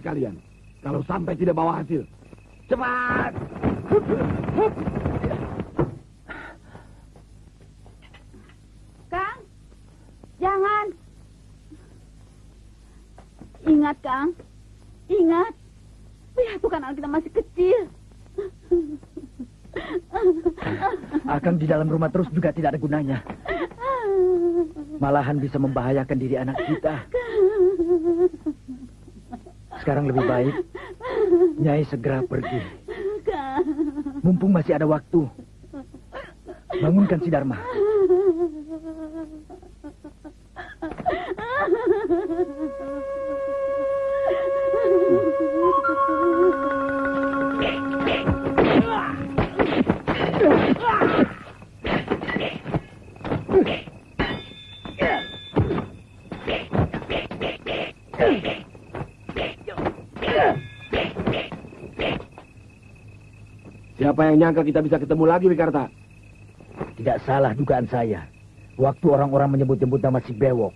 kalian. Kalau sampai tidak bawa hasil. Cepat! Kang, jangan. Ingat, Kang. Ingat. Lihat tuh kan anak kita masih kecil. Akan di dalam rumah terus juga tidak ada gunanya. Malahan bisa membahayakan diri anak kita. Sekarang lebih baik Nyai segera pergi. Mumpung masih ada waktu. Bangunkan si Dharma. Yang nyangka kita bisa ketemu lagi, Wikarta? Tidak salah dugaan saya. Waktu orang-orang menyebut-nyebut nama si Bewok.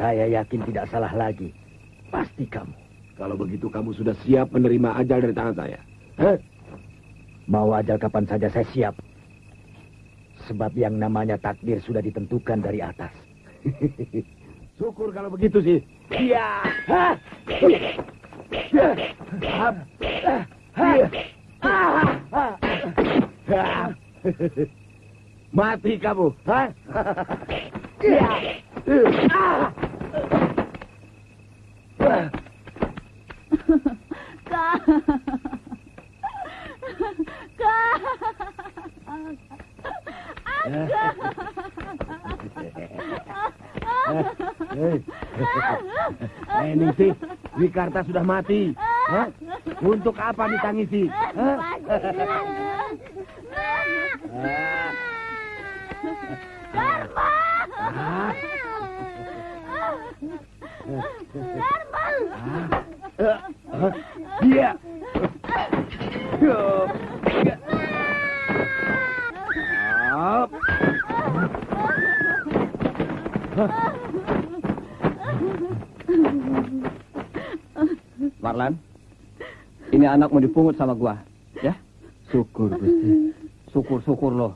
Saya yakin tidak salah lagi. Pasti kamu. Kalau begitu kamu sudah siap menerima ajal dari tangan saya. Hah? Mau ajal kapan saja saya siap. Sebab yang namanya takdir sudah ditentukan dari atas. Syukur kalau begitu sih. Iya. Mati kamu. Hah? Kang. Kang. Eh, Ningsih, Wikarta sudah mati. Hah? Untuk apa ditangisi? Hah? Dharma. Dharma. Dia. Marlan, ini anak mau dipungut sama gua, ya? Syukur Gusti, syukur syukur loh.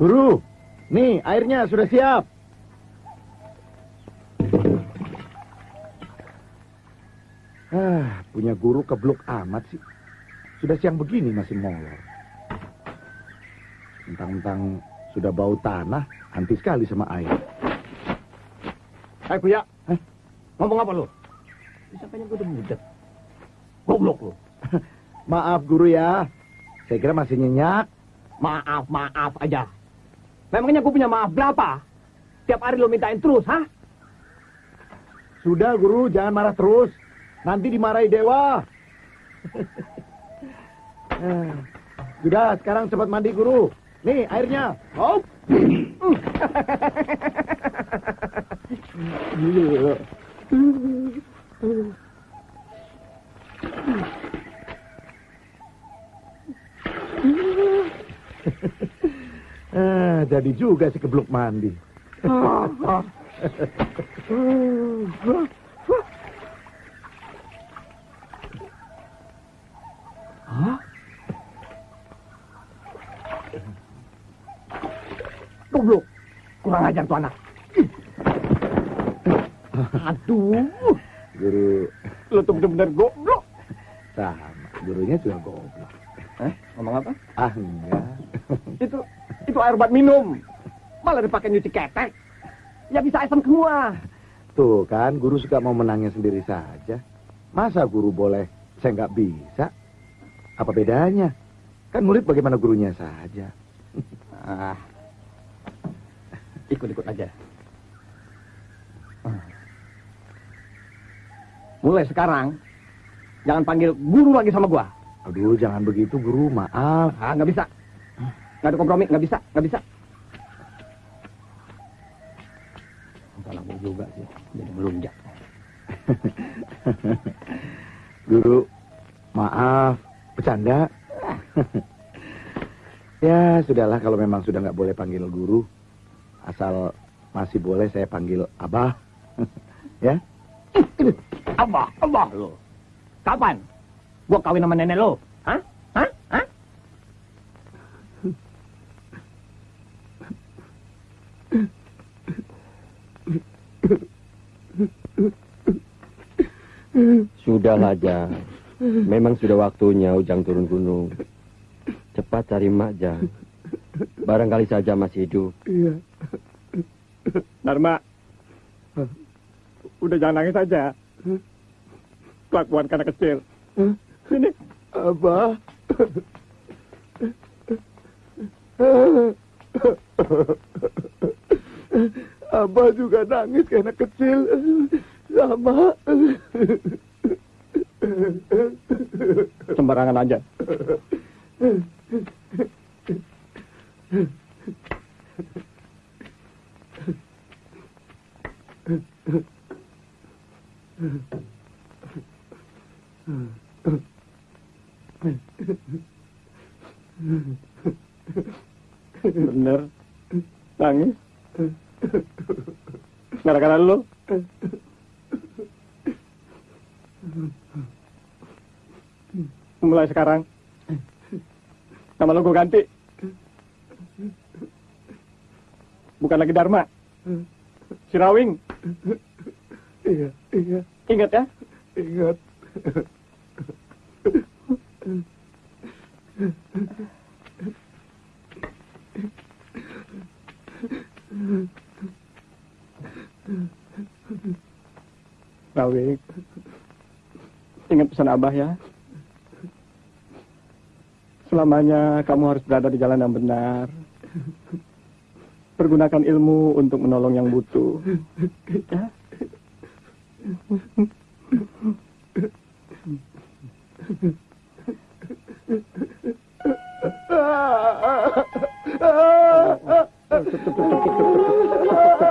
Guru, nih airnya sudah siap. Ah, punya guru keblok amat sih. Sudah siang begini masih molor. Mentang-mentang sudah bau tanah, anti sekali sama air. Hai Buya. Ngomong apa lu? Disangkanya gue udah mudet. Goblok lu. Maaf guru ya. Saya kira masih nyenyak. Maaf, maaf aja. Memangnya gue punya maaf berapa? Tiap hari lo mintain terus, hah? Sudah guru, jangan marah terus. Nanti dimarahi dewa. Sudah, sekarang cepat mandi guru. Nih airnya. Hop. Ah, jadi juga si kebluk mandi. Goblok. Kurang ajar tuh anak. Aduh. Guru Lo tuh bener-bener goblok. sama. Gurunya juga goblok. Eh, ngomong apa? Ah, enggak. Itu itu air buat minum. Malah dipakai nyuci ketek. Ya bisa asam semua. Tuh kan, guru suka mau menangnya sendiri saja. Masa guru boleh, saya nggak bisa? Apa bedanya? Kan murid bagaimana gurunya saja. Ah. Ikut-ikut aja. Ah. Mulai sekarang, jangan panggil guru lagi sama gua. Aduh, jangan begitu guru, maaf. Ah, nggak bisa. Nggak ada kompromi, nggak bisa, nggak bisa. Salah gua juga sih, jadi melunjak. Guru, maaf, bercanda. ya, sudahlah kalau memang sudah nggak boleh panggil guru. Asal masih boleh saya panggil Abah. ya? Abah, abah lo. Kapan? Gua kawin sama nenek lo. Hah? Hah? Hah? Sudahlah, Jang. Memang sudah waktunya Ujang turun gunung. Cepat cari Mak, Jang. Barangkali saja masih hidup. Iya. Dharma. Udah jangan nangis aja. Kelakuan karena kecil. Sini. Abah. Abah juga nangis anak kecil. Sama. Sembarangan aja. Bener. Nangis. Gara-gara lu. Mulai sekarang. Nama lo gue ganti. Bukan lagi Dharma. Sirawing. Iya, iya, Ingat ya. ingat. Rawing. Ingat pesan Abah ya. Selamanya kamu harus berada di jalan yang benar. Pergunakan ilmu untuk menolong yang butuh.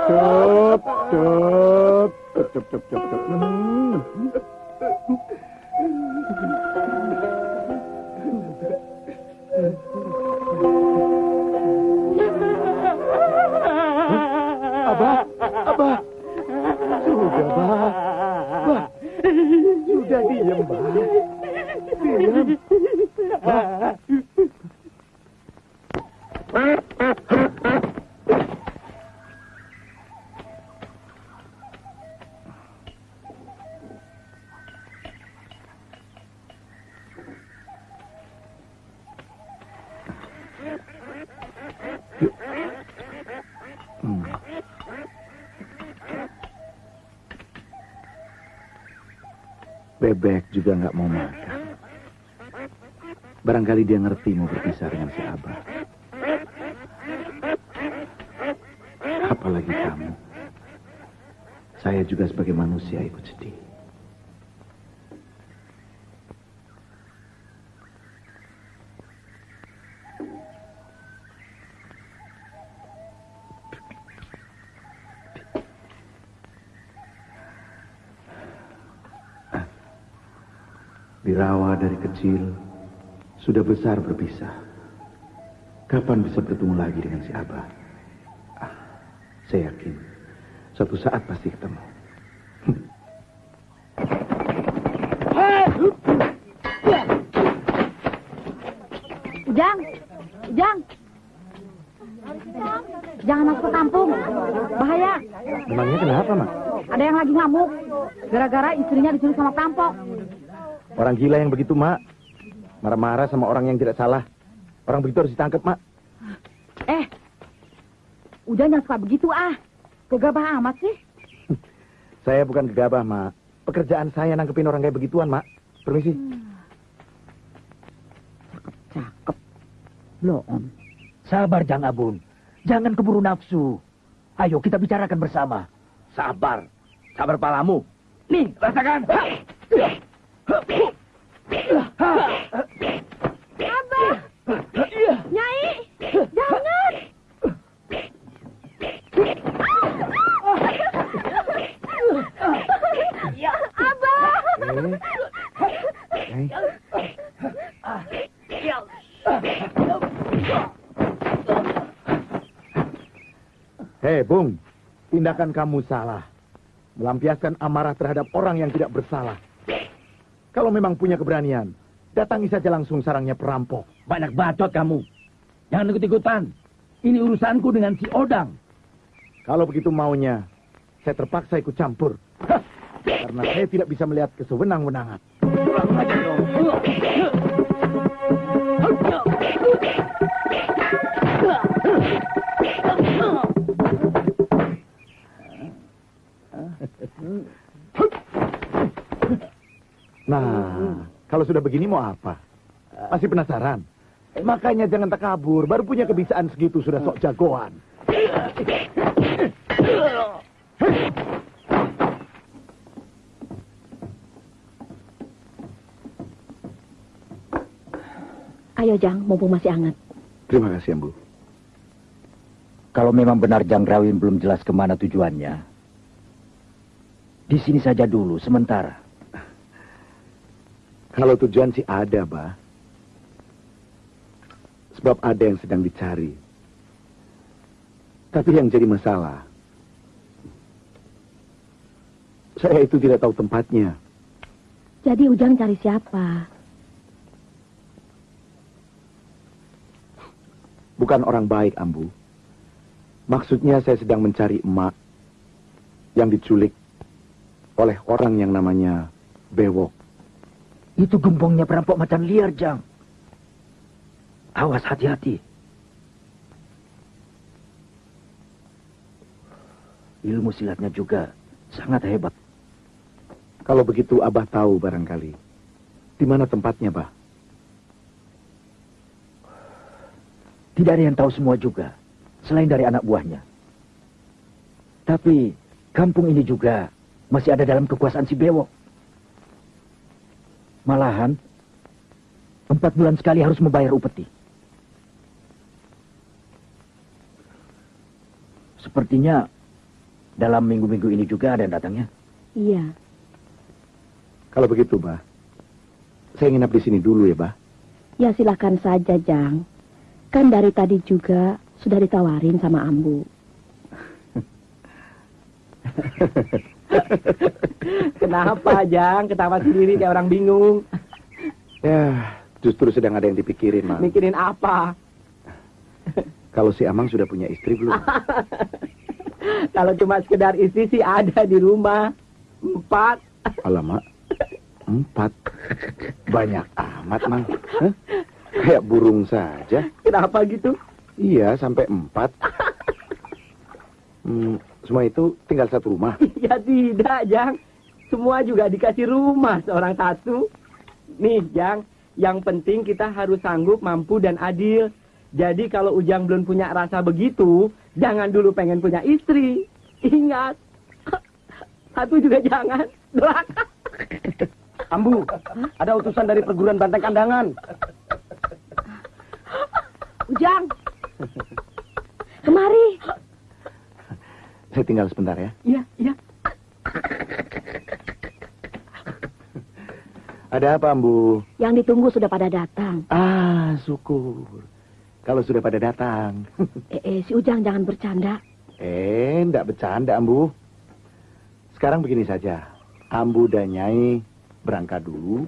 Cup, cup, cup, cup, cup, cup, cup. Hmm. Abah, dia ngerti mau berpisah dengan si Abah. Apalagi kamu. Saya juga sebagai manusia ikut sedih. Dirawa dari kecil, sudah besar berpisah. Kapan bisa bertemu lagi dengan si Abah? Ah, saya yakin, suatu saat pasti ketemu. Ujang, Ujang. Jangan masuk ke kampung. Bahaya. Memangnya kenapa, Mak? Ada yang lagi ngamuk. Gara-gara istrinya diculik sama perampok. Orang gila yang begitu, Mak. Marah-marah sama orang yang tidak salah. Orang begitu harus ditangkap, Mak. Eh, Ujang jangan suka begitu ah. Gegabah amat sih. Saya bukan gegabah, Mak. Pekerjaan saya nangkepin orang kayak begituan, Mak. Permisi. Cakep. Loon. Sabar, Jang Abun. Jangan keburu nafsu. Ayo kita bicarakan bersama. Sabar. Sabar palamu. Nih, rasakan. Abah! Nyai! Jangan! Abah! Eh, eh. Hei, Bung. Tindakan kamu salah. Melampiaskan amarah terhadap orang yang tidak bersalah. Kalau memang punya keberanian, datangi saja langsung sarangnya perampok. Banyak bacot kamu. Jangan ikut-ikutan. Ini urusanku dengan si Odang. Kalau begitu maunya, saya terpaksa ikut campur. Karena saya tidak bisa melihat kesewenang-wenangan. Pulang aja dong. Kalau sudah begini mau apa? Masih penasaran? Makanya jangan takabur. Baru punya kebisaan segitu sudah sok jagoan. Ayo Jang, mumpung masih hangat. Terima kasih, Ambu. Kalau memang benar Jang Rawin belum jelas ke mana tujuannya, di sini saja dulu, sementara. Kalau tujuan sih ada, Bah. Sebab ada yang sedang dicari. Tapi yang jadi masalah, saya itu tidak tahu tempatnya. Jadi Ujang cari siapa? Bukan orang baik, Ambu. Maksudnya saya sedang mencari emak yang diculik oleh orang yang namanya Bewok. Itu gembongnya perampok macan liar, Jang. Awas hati-hati. Ilmu silatnya juga sangat hebat. Kalau begitu Abah tahu barangkali. Di mana tempatnya, Bah? Tidak ada yang tahu semua juga, selain dari anak buahnya. Tapi kampung ini juga masih ada dalam kekuasaan si Bewok. Malahan, empat bulan sekali harus membayar upeti. Sepertinya dalam minggu-minggu ini juga ada yang datangnya. Iya. Kalau begitu, Bah. Saya nginap di sini dulu ya, Bah. Ya silakan saja Jang. Kan dari tadi juga sudah ditawarin sama Ambu. Kenapa, Jang? Ketawa sendiri kayak orang bingung. Ya, justru sedang ada yang dipikirin, Mang. Mikirin apa? Kalau si Amang sudah punya istri belum? Kalau cuma sekedar istri sih ada di rumah. Empat. Alamak, empat. Banyak amat, Mang. Hah? Kayak burung saja. Kenapa gitu? Iya, sampai empat. Hmm, semua itu tinggal satu rumah. Ya tidak, Jang. semua juga dikasih rumah seorang satu. Nih, Jang, yang penting kita harus sanggup, mampu, dan adil. Jadi kalau Ujang belum punya rasa begitu, jangan dulu pengen punya istri. Ingat, satu juga jangan. Durhaka. Ambu, ada utusan dari perguruan banteng kandangan. Ujang. Kemari. Saya tinggal sebentar ya. Iya, iya. Ada apa, Ambu? Yang ditunggu sudah pada datang. Ah, syukur. Kalau sudah pada datang. Eh, eh, si Ujang jangan bercanda. eh, enggak bercanda, Ambu. Sekarang begini saja. Ambu dan Nyai berangkat dulu.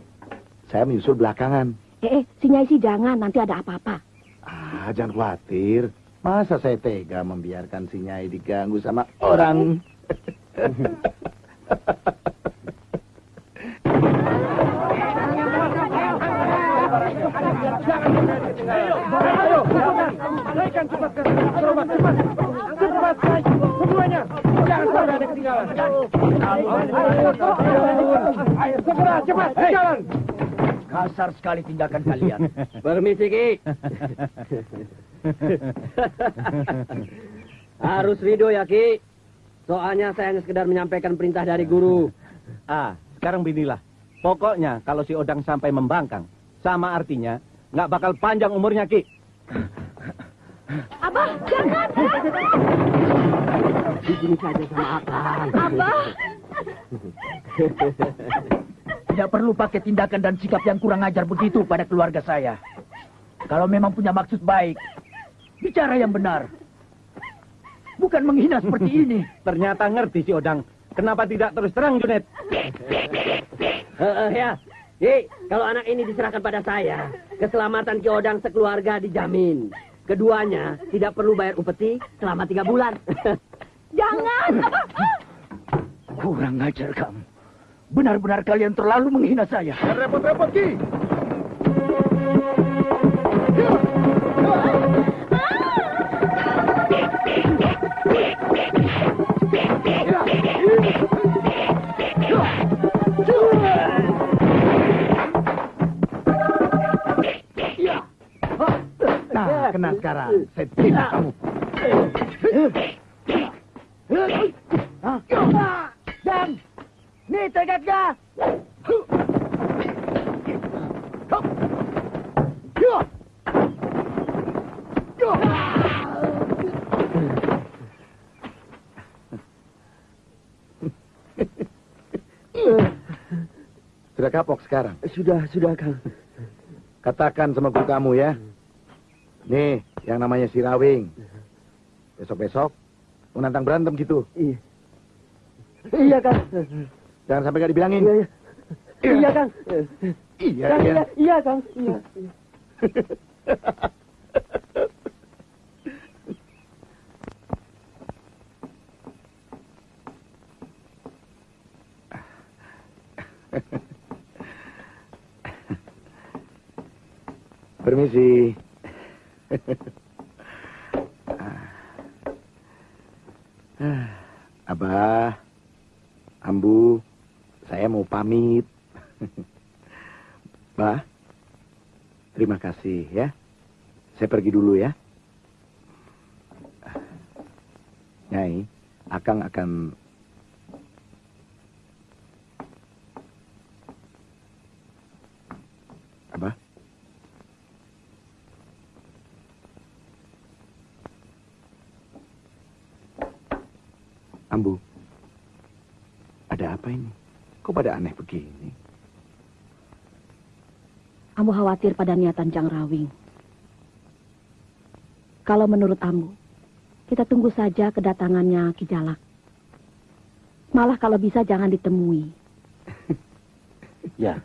Saya menyusul belakangan. Eh, eh, si Nyai sih jangan, nanti ada apa-apa. Ah, jangan khawatir. Masa saya tega membiarkan si Nyai diganggu sama orang? Kasar sekali tindakan kalian. Permisi, Ki. Harus ridho ya, Ki. Soalnya saya hanya sekedar menyampaikan perintah dari guru. Ah, sekarang beginilah. Pokoknya kalau si Odang sampai membangkang, sama artinya nggak bakal panjang umurnya, Ki. Abah, jangan. Begini saja sama Akang. Abah. Tidak perlu pakai tindakan dan sikap yang kurang ajar begitu pada keluarga saya. Kalau memang punya maksud baik, bicara yang benar. Bukan menghina seperti ini. Ternyata ngerti si Odang. Kenapa tidak terus terang, Junet? Heeh, ya. Ki, kalau anak ini diserahkan pada saya, keselamatan Ki Odang sekeluarga dijamin. Keduanya tidak perlu bayar upeti selama tiga bulan. Jangan. Kurang ajar kamu. Benar-benar kalian terlalu menghina saya. Repot-repot, Ki. Nah, kena sekarang. Saya tidak kamu. Dan, nih tekadnya. Sudah kapok sekarang. Sudah, sudah, Kang. Katakan sama guru kamu ya. Nih, yang namanya si Rawing. Besok-besok menantang berantem gitu. Iya. Iya, Kang. Jangan sampai gak dibilangin. Iya, iya. Iya, Kang. Iya, Kang, iya. iya, iya, Kang. Iya. Permisi. Ah, Abah, Ambu, saya mau pamit. Bah, terima kasih ya. Saya pergi dulu ya. Nyai, Akang akan Abah? Ambu, ada apa ini? Kok pada aneh begini? Ambu khawatir pada niatan Jang Rawing. Kalau menurut Ambu, kita tunggu saja kedatangannya Ki Jalak. Malah kalau bisa jangan ditemui. Ya,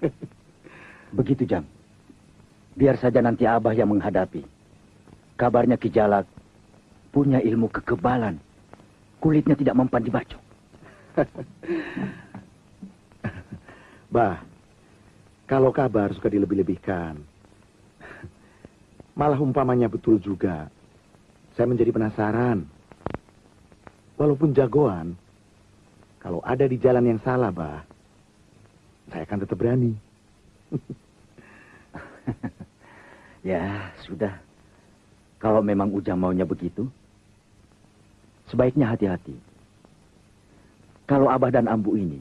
begitu Jang. Biar saja nanti Abah yang menghadapi. Kabarnya Ki Jalak punya ilmu kekebalan. Kulitnya tidak mempan dibacok. Bah, kalau kabar suka dilebih-lebihkan. Malah umpamanya betul juga. Saya menjadi penasaran. Walaupun jagoan, kalau ada di jalan yang salah, Bah, saya akan tetap berani. Ya, sudah. Kalau memang Ujang maunya begitu, sebaiknya hati-hati. Kalau Abah dan Ambu ini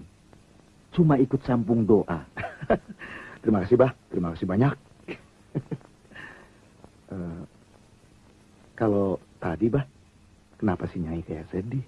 cuma ikut sambung doa. Terima kasih, Bah. Terima kasih banyak. Eh, kalau tadi, Bah, kenapa si Nyai kayak sedih?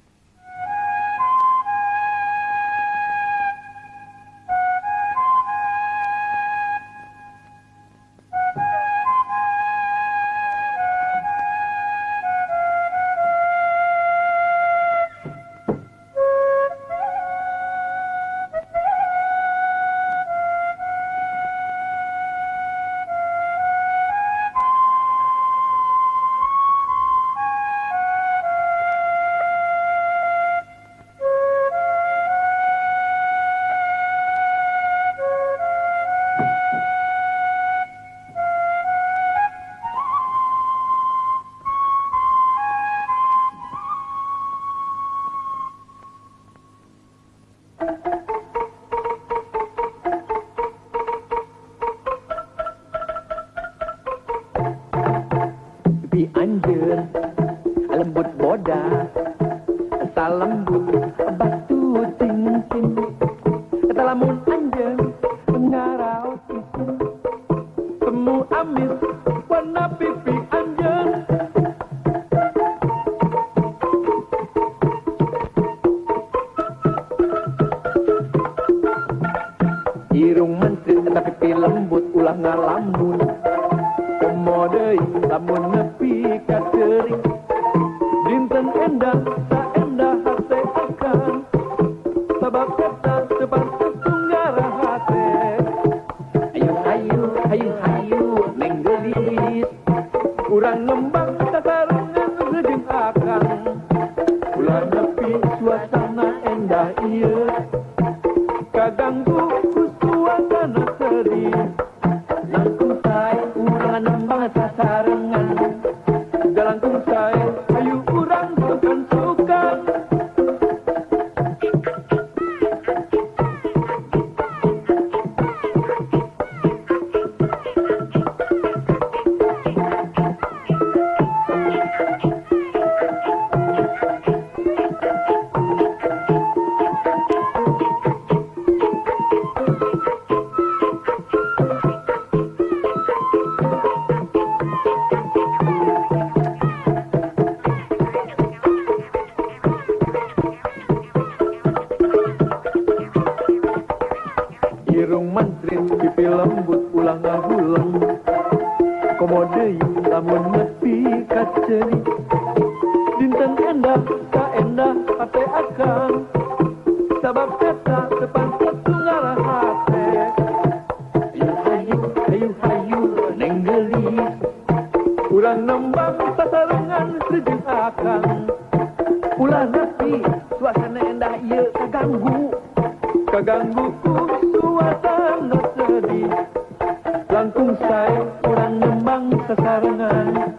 Sasarangan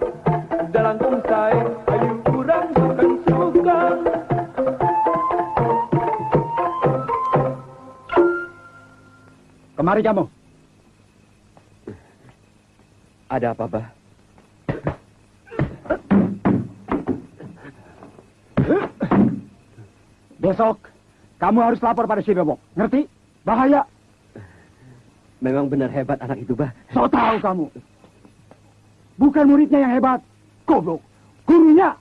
dalangkung saya ayu kurang bukan sukan Kemari kamu. Ada apa, Bah? Besok kamu harus lapor pada si Bebok. Ngerti? Bahaya. Memang benar hebat anak itu, Bah. So tahu kamu. Bukan muridnya yang hebat. Goblok. Gurunya.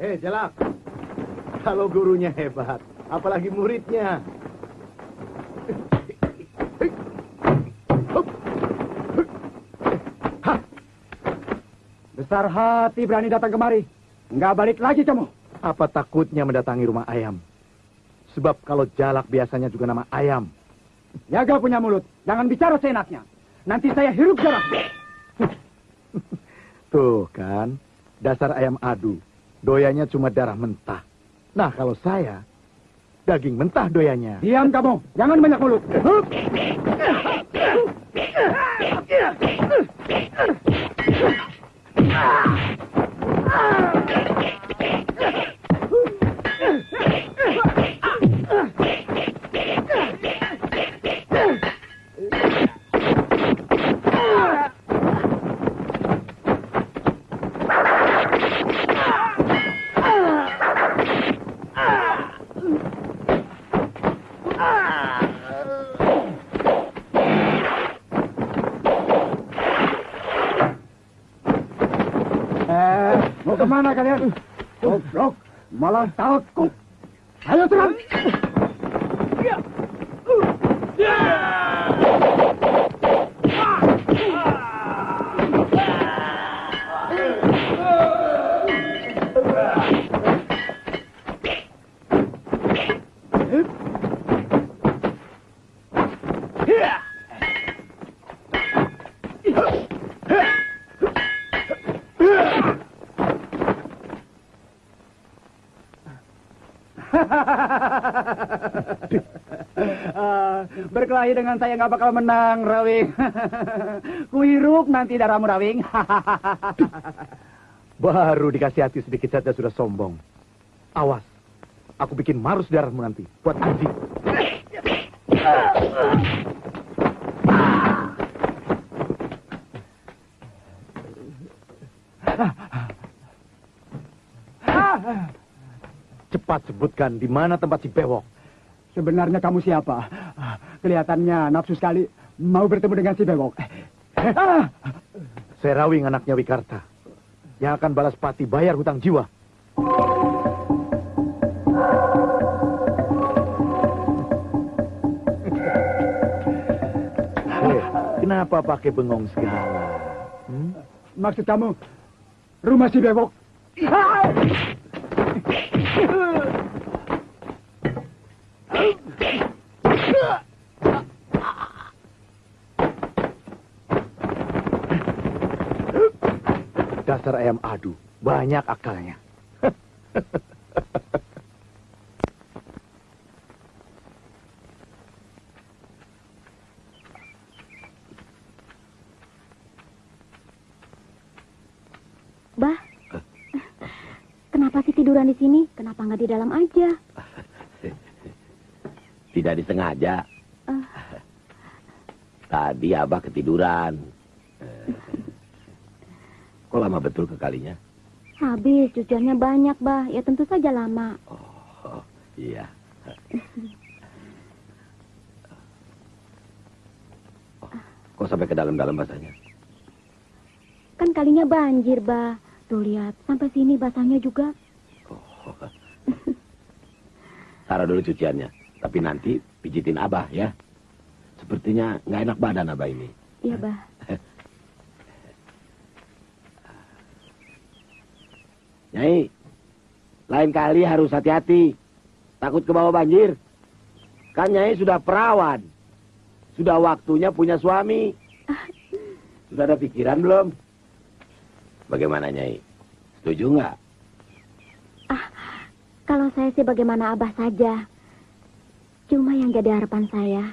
Hei, Jalak. Kalau gurunya hebat, apalagi muridnya. Besar hati berani datang kemari. Nggak balik lagi kamu. Apa takutnya mendatangi rumah ayam? Sebab kalau jalak biasanya juga nama ayam. Jaga punya mulut. Jangan bicara seenaknya. Nanti saya hirup darah. Tuh kan, dasar ayam adu. Doyanya cuma darah mentah. Nah, kalau saya, daging mentah doyanya. Diam kamu. Jangan banyak mulut. Hup. Mau ke mana kalian? Goblok, malah takut. Ayo serang. Ah, berkelahi dengan saya nggak bakal menang, Rawing. Kuhirup nanti darahmu, Rawing. Baru dikasih hati sedikit saja sudah sombong. Awas, aku bikin marus darahmu nanti. Buat Aji. Cepat sebutkan di mana tempat si bewok. Sebenarnya kamu siapa? Kelihatannya nafsu sekali mau bertemu dengan si Bewok. Ah! Serawing anaknya Wikarta. Yang akan balas pati bayar hutang jiwa. Eh, Kenapa pakai bengong segala? Hmm? Maksud kamu rumah si Bewok? Dasar ayam adu, banyak akalnya. Bah, kenapa sih tiduran di sini? Kenapa nggak di dalam aja? Tidak disengaja. Ah. Tadi Abah ketiduran. Kok lama betul kekalinya? Habis, cuciannya banyak, Bah. Ya tentu saja lama. Oh, iya. Oh, Kok sampai ke dalam-dalam basahnya? Kan kalinya banjir, Bah. Tuh lihat, sampai sini basahnya juga. Oh. Taruh dulu cuciannya. Tapi nanti pijitin Abah ya. Sepertinya nggak enak badan Abah ini. Iya, Bah. Nyai, lain kali harus hati-hati. Takut ke bawah banjir. Kan Nyai sudah perawan. Sudah waktunya punya suami. Sudah ada pikiran belum? Bagaimana Nyai? Setuju nggak? Kalau saya sih bagaimana Abah saja. Cuma yang jadi harapan saya.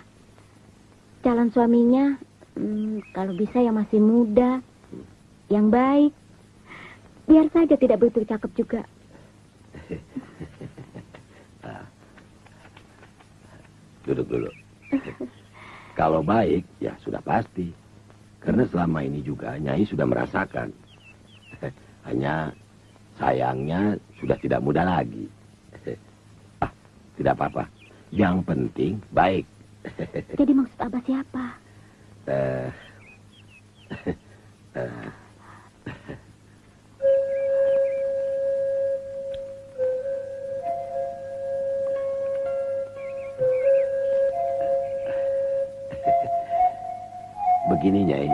Calon suaminya, hmm, kalau bisa yang masih muda. Yang baik. Biar saja tidak begitu cakep juga. Duduk dulu. Kalau baik, ya sudah pasti. Karena selama ini juga Nyai sudah merasakan. Hanya sayangnya sudah tidak muda lagi. Ah, tidak apa-apa. Yang penting baik. Jadi maksud Abah siapa? Eh, eh, Begini Nyai,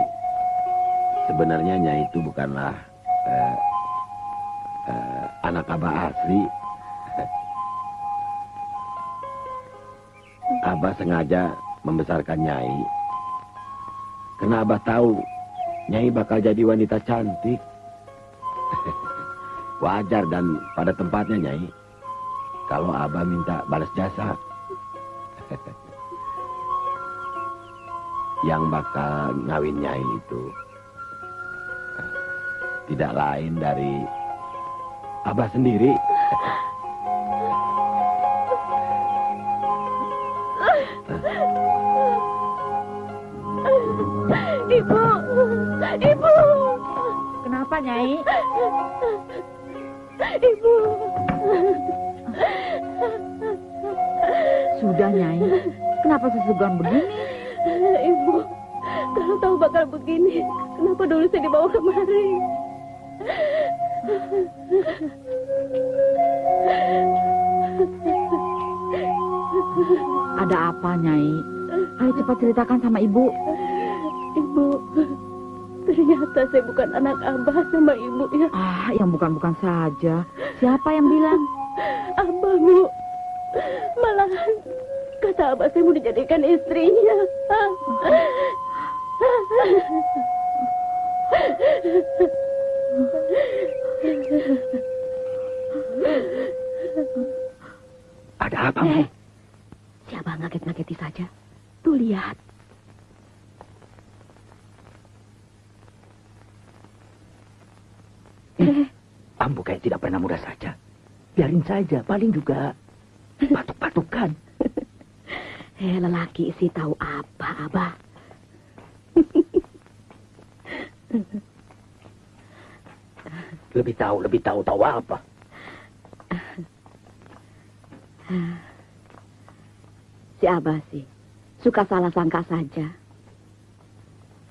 sebenarnya Nyai itu bukanlah eh, eh, anak Abah asli. Abah sengaja membesarkan Nyai. Karena Abah tahu Nyai bakal jadi wanita cantik. Wajar dan pada tempatnya Nyai. Kalau Abah minta balas jasa. Yang bakal ngawin Nyai itu tidak lain dari Abah sendiri. Ibu! Ibu! Kenapa, Nyai? Ibu! Sudah, Nyai. Kenapa sesegan begini? Tahu bakal begini, kenapa dulu saya dibawa kemari? Ada apa, Nyai? Ayo cepat ceritakan sama ibu. Ibu, ternyata saya bukan anak abah sama ibu ya. Ah, yang bukan-bukan saja. Siapa yang bilang? Abah, Bu. Malahan kata abah saya mau dijadikan istrinya. Ada apa, Bu? Eh, siapa ngaget-ngageti saja? Tuh lihat. Eh, Ambo kayak tidak pernah muda saja. Biarin saja, paling juga batuk-batukan. Eh, lelaki sih tahu apa, Abah. Lebih tahu, lebih tahu, tahu apa? Si Abah sih suka salah sangka saja.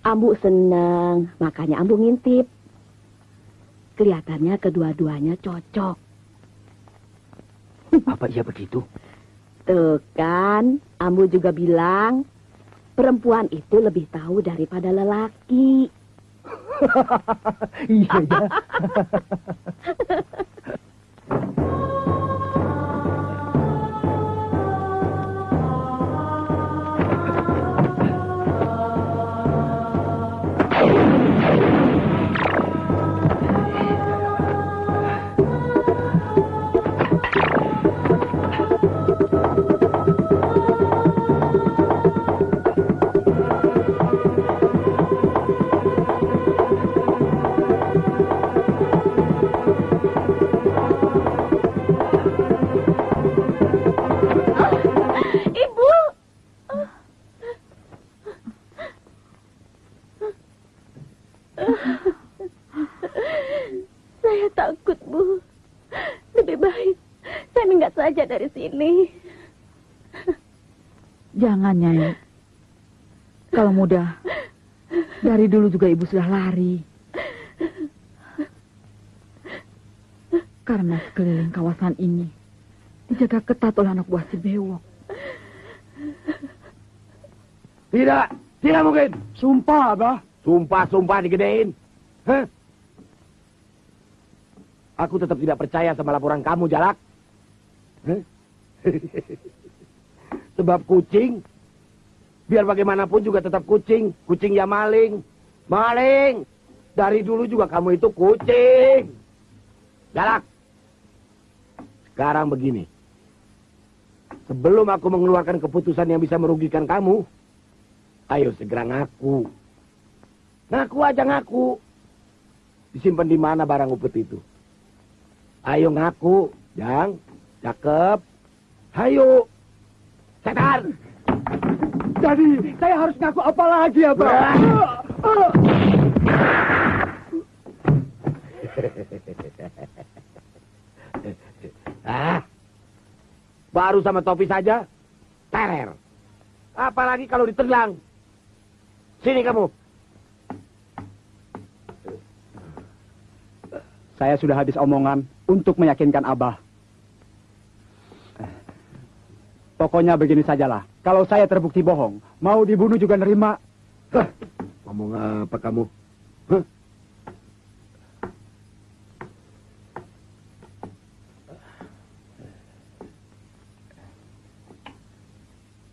Ambu seneng, makanya Ambu ngintip. Kelihatannya kedua-duanya cocok. Apa iya begitu? Tuh kan, Ambu juga bilang perempuan itu lebih tahu daripada lelaki. iya, iya. saja dari sini. Jangan, Nyai. Kalau mudah, dari dulu juga ibu sudah lari. Karena sekeliling kawasan ini dijaga ketat oleh anak buah si Bewok. Tidak, tidak mungkin. Sumpah, Abah. Sumpah, sumpah digedein. Hah? Aku tetap tidak percaya sama laporan kamu, Jalak. Sebab kucing, biar bagaimanapun juga tetap kucing. Kucing ya maling. Maling. Dari dulu juga kamu itu kucing. Jalak. Sekarang begini. Sebelum aku mengeluarkan keputusan yang bisa merugikan kamu, ayo segera ngaku. Ngaku aja ngaku. Disimpan di mana barang upet itu? Ayo ngaku, Jang. Cakep. Ayo. Setan. Jadi, saya harus ngaku apa lagi, Abah? Ah. Ah. Baru sama topi saja, terer. Apalagi kalau ditelang. Sini kamu. Saya sudah habis omongan untuk meyakinkan Abah. Pokoknya begini sajalah. Kalau saya terbukti bohong, mau dibunuh juga nerima. Hah, Ngomong apa kamu? Hah?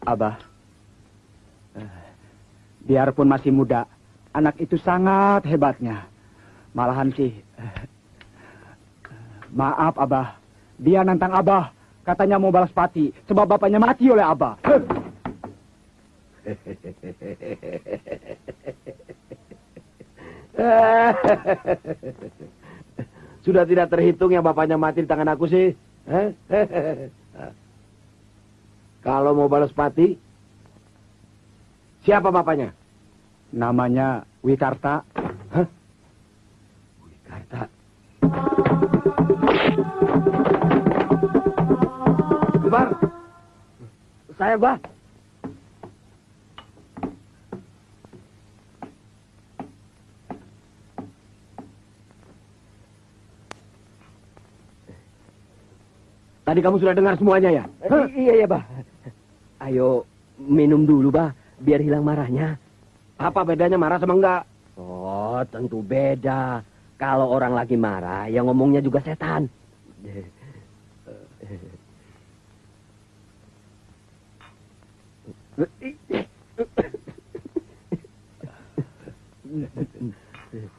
Abah, biarpun masih muda, anak itu sangat hebatnya. Malahan sih, maaf Abah, dia nantang Abah. Katanya mau balas pati, sebab bapaknya mati oleh Abah. Sudah tidak terhitung yang bapaknya mati di tangan aku sih. Kalau mau balas pati, siapa bapaknya? Namanya? Wikarta. Bang, saya bang. Tadi kamu sudah dengar semuanya ya? Eh, Hah? Iya ya, Bah. Ayo minum dulu, Bah, biar hilang marahnya. Apa bedanya marah sama enggak? Oh, tentu beda. Kalau orang lagi marah, yang ngomongnya juga setan. Eh,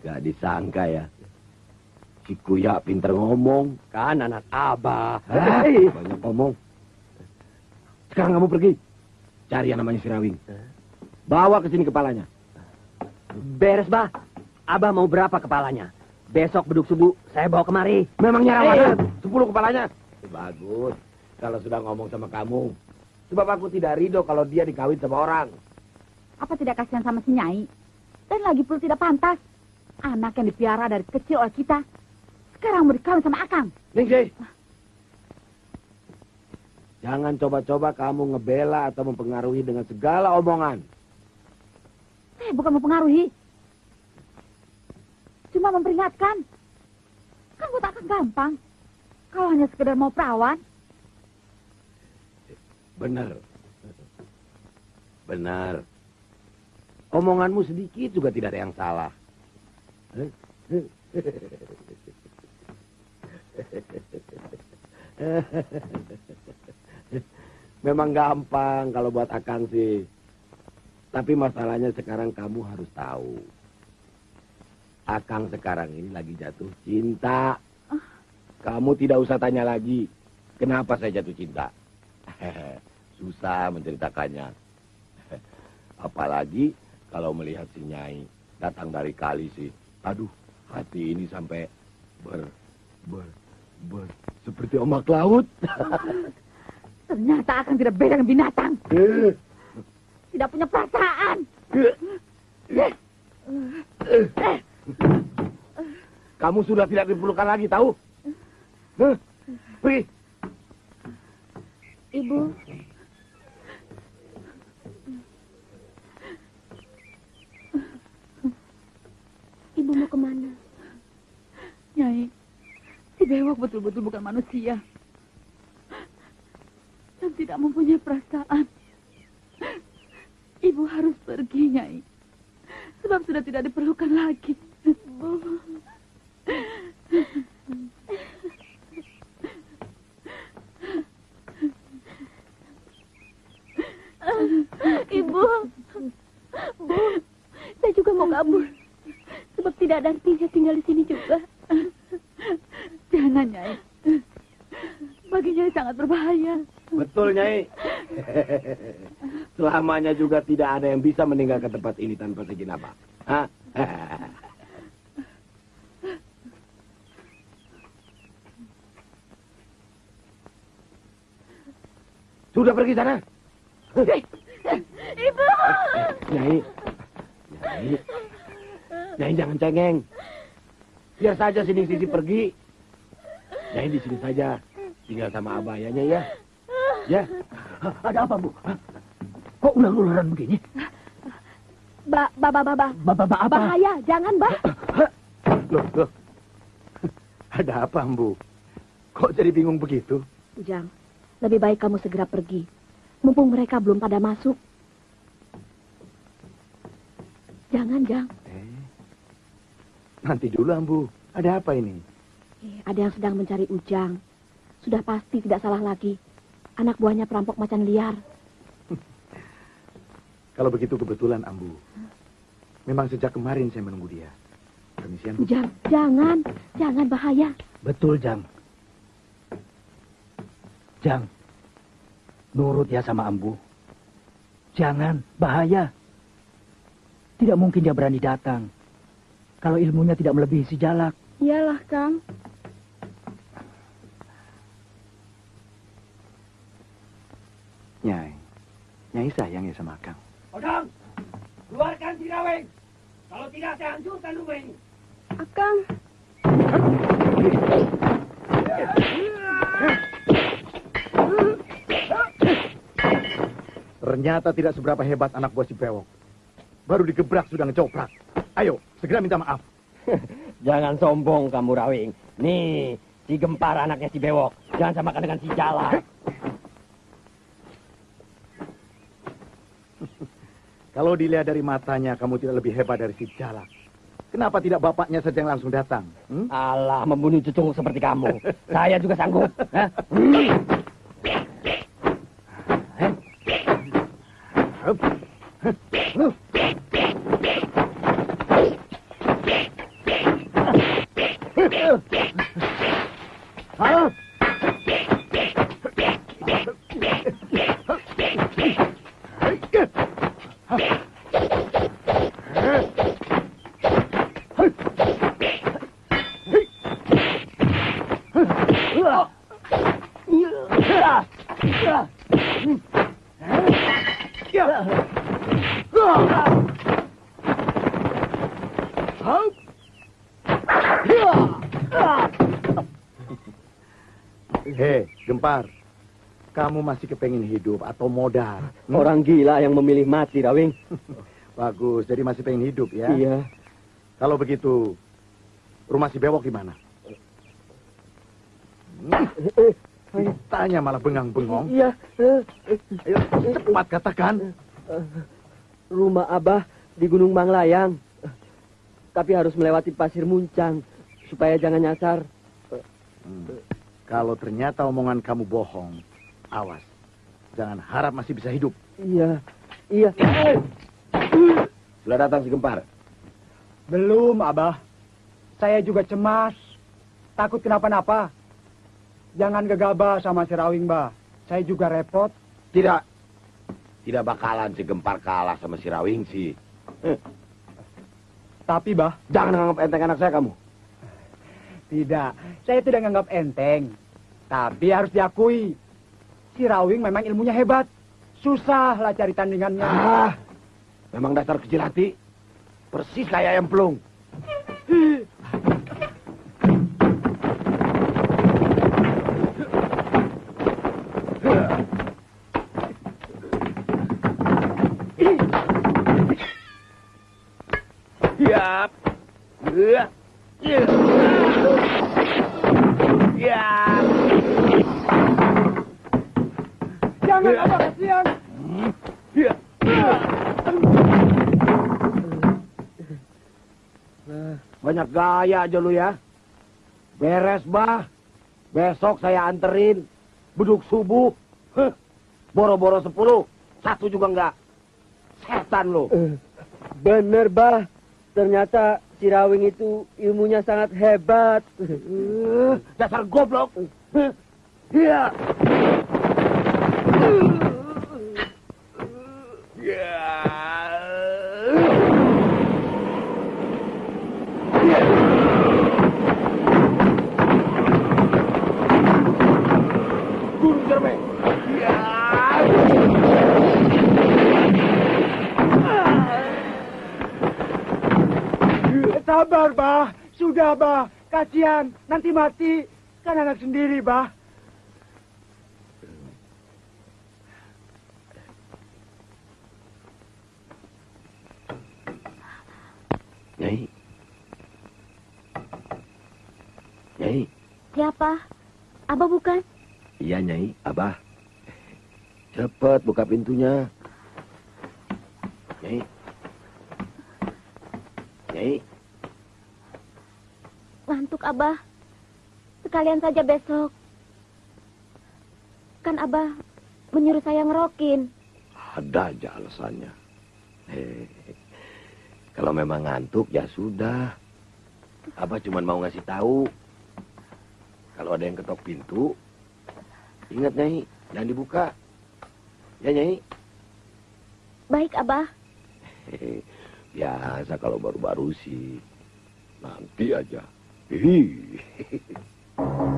Gak disangka ya. Si Kuya pinter ngomong. Kan anak abah. Hei. Banyak ngomong. Sekarang kamu pergi. Cari yang namanya Sirawing. Bawa ke sini kepalanya. Beres, Bah. Abah mau berapa kepalanya? Besok beduk subuh saya bawa kemari. Memangnya rawangan? Eh. Sepuluh kepalanya? Bagus. Kalau sudah ngomong sama kamu. Sebab aku tidak ridho kalau dia dikawin sama orang. Apa tidak kasihan sama si Nyai? Dan lagi pula tidak pantas. Anak yang dipiara dari kecil oleh kita. Sekarang mau dikawin sama Akang. Ningsih. Jangan coba-coba kamu ngebela atau mempengaruhi dengan segala omongan. Saya bukan mempengaruhi. Cuma memperingatkan. Kan buat Akang gampang. Kalau hanya sekedar mau perawan. Benar. Benar. Omonganmu sedikit juga tidak ada yang salah. Memang gampang kalau buat Akang sih. Tapi masalahnya sekarang kamu harus tahu. Akang sekarang ini lagi jatuh cinta. Kamu tidak usah tanya lagi. Kenapa saya jatuh cinta? Susah menceritakannya. Apalagi kalau melihat si Nyai datang dari kali sih. Aduh, hati ini sampai ber, ber, ber, seperti ombak laut. Ternyata Akang tidak beda dengan binatang. Eh, Tidak punya perasaan. Kamu sudah tidak diperlukan lagi, tahu? Pergi. Ibu, ibu mau ke mana? Nyai, si Bewok betul-betul bukan manusia. Dan tidak mempunyai perasaan. Ibu harus pergi, Nyai. Sebab sudah tidak diperlukan lagi. Bu. Ibu, Bu, saya juga mau kabur. Sebab tidak ada artinya tinggal di sini juga. Jangan, Nyai. Bagi Nyai sangat berbahaya. Betul, Nyai. Selamanya juga tidak ada yang bisa meninggalkan tempat ini tanpa seizin apa. Hah? Sudah pergi sana. Ibu! Nyai. Nyai. Nyai jangan cengeng. Biar saja sini sisi pergi. Nyai di sini saja. Tinggal sama abah ya, Nyai ya. Ya. Ada apa, Bu? Kok ular-ularan begini? Ba, ba, ba, ba, ba. Bapak apa? Bahaya, jangan, Bah. Loh, loh. Ada apa, Ambu? Kok jadi bingung begitu? Ujang, lebih baik kamu segera pergi. Mumpung mereka belum pada masuk. Jangan, Jang. Eh, nanti dulu, Ambu. Ada apa ini? Eh, ada yang sedang mencari Ujang. Sudah pasti tidak salah lagi. Anak buahnya perampok macan liar. Kalau begitu kebetulan, Ambu. Memang sejak kemarin saya menunggu dia. Permisian, Bu. Ujang, jangan. Jangan bahaya. Betul, Jang. Jang, nurut ya sama Ambu. Jangan, bahaya. Tidak mungkin dia berani datang. Kalau ilmunya tidak melebihi si Jalak. Iyalah, Kang. Nyai. Nyai sayang ya sama Kang. Odang, keluarkan si Raweng. Kalau tidak, saya hancurkan rumah ini. Akang. Ternyata tidak seberapa hebat anak buah si Bewok. Baru digebrak sudah ngecoprak. Ayo, segera minta maaf. Jangan sombong kamu, Rawing. Nih, Si Gempar anaknya si Bewok. Jangan samakan dengan si Jala. Kalau dilihat dari matanya, kamu tidak lebih hebat dari si Jalak. Kenapa tidak bapaknya saja yang langsung datang? Hmm? Allah, membunuh cucu seperti kamu. Saya juga sanggup. Hah? Hmm. Hei, Gempar. Kamu masih kepengin hidup atau modal? Hmm? Orang gila yang memilih mati, Rawing. Bagus, jadi masih pengen hidup ya? Iya. Kalau begitu, rumah si Bewok di mana? Hmm? Tanya malah bengang-bengong. Iya. Ayo, cepat katakan. Rumah Abah di Gunung Manglayang. Tapi harus melewati pasir muncang supaya jangan nyasar. Hmm. Kalau ternyata omongan kamu bohong, awas. Jangan harap masih bisa hidup. Iya. Iya. Sudah datang si Gempar. Belum, Abah. Saya juga cemas. Takut kenapa-napa. Jangan gegabah sama si Rawing, Bah. Saya juga repot. Tidak. Tidak bakalan si Gempar kalah sama si Rawing sih. Tapi, Bah, Jangan anggap enteng anak saya kamu. tidak. Saya tidak nganggap enteng. Tapi harus diakui. Si Rawing memang ilmunya hebat. Susah lah cari tandingannya. Ah, memang dasar kecil hati. Persis kayak ayam pelung. Yap. Ya. Ya. Ya. Jangan, Abah, kasihan. Ya. Banyak gaya aja lu ya. Beres, bah. Besok saya anterin. Beduk subuh. Boro-boro sepuluh. Satu juga enggak. Setan lu. Bener, Bah. Ternyata si Rawing itu ilmunya sangat hebat. Eh, Dasar goblok. Iya. Ya. Guru Jerme. Ya. Sabar, Bah. Sudah, Bah. Kasihan. Nanti mati. Kan anak sendiri, Bah. Nyai. Nyai. Siapa? Abah bukan? Iya, Nyai. Abah. Cepat buka pintunya. Nyai. Nyai. Ngantuk Abah. Sekalian saja besok. Kan Abah menyuruh saya ngerokin. Ada aja alasannya. Kalau memang ngantuk ya sudah. Abah cuma mau ngasih tahu. Kalau ada yang ketok pintu, ingat Nyai, jangan dibuka. Ya Nyai. Baik Abah. Biasa kalau baru-baru sih. Nanti aja. Ih.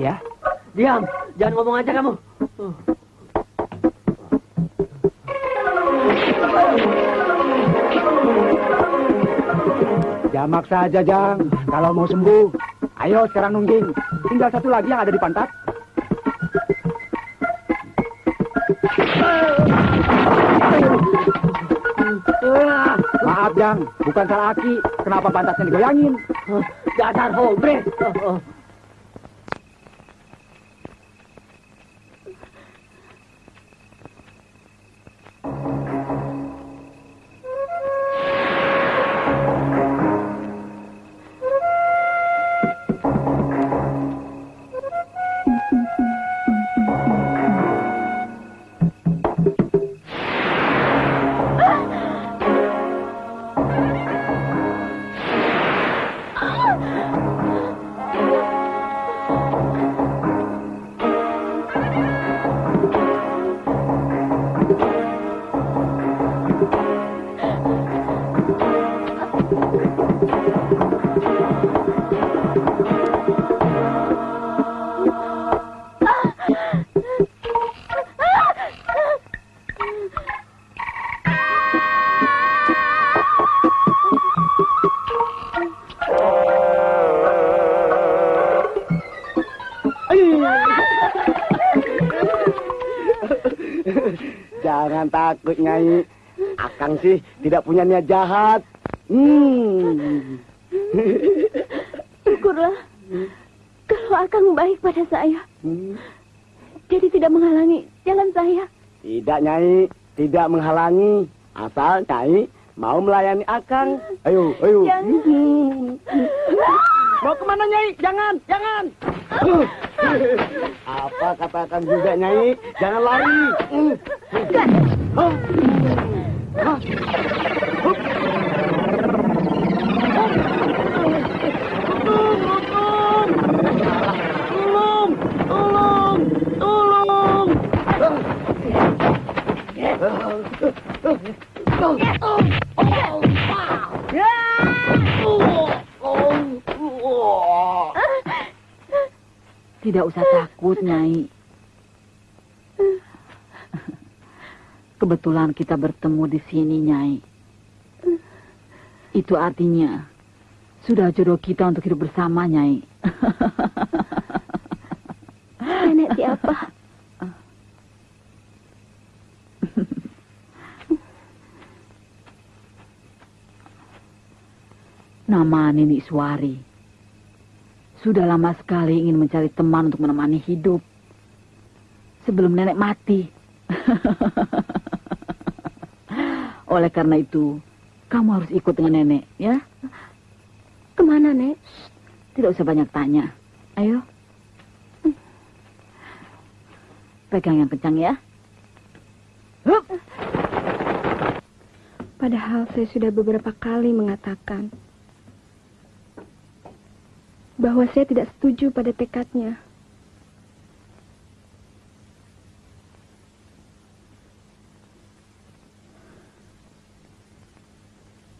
ya. Diam, jangan ngomong aja kamu. Jamak saja, Jang. Kalau mau sembuh, ayo sekarang nungging. Tinggal satu lagi yang ada di pantat. Maaf, Jang. Bukan salah Aki. Kenapa pantatnya digoyangin? Dasar hombre. Jangan takut, Nyai. Akang sih tidak punya niat jahat. Hmm. Syukurlah. Kalau Akang baik pada saya. Jadi tidak menghalangi jalan saya. Tidak, Nyai. Tidak menghalangi. Asal Nyai mau melayani Akang. Ayo, ayo. Jangan. Mau ke mana, Nyai? Jangan, jangan. Apa katakan juga, Nyai? Jangan lari. Tidak usah takut, Nyai. Kebetulan kita bertemu di sini, Nyai. Itu artinya sudah jodoh kita untuk hidup bersama, Nyai. Nenek siapa? Nama Nini Suari. Sudah lama sekali ingin mencari teman untuk menemani hidup. Sebelum nenek mati. Oleh karena itu, kamu harus ikut dengan nenek, ya? Ke mana, Nek? Tidak usah banyak tanya. Ayo. Pegang yang kencang ya. Padahal saya sudah beberapa kali mengatakan bahwa saya tidak setuju pada tekadnya.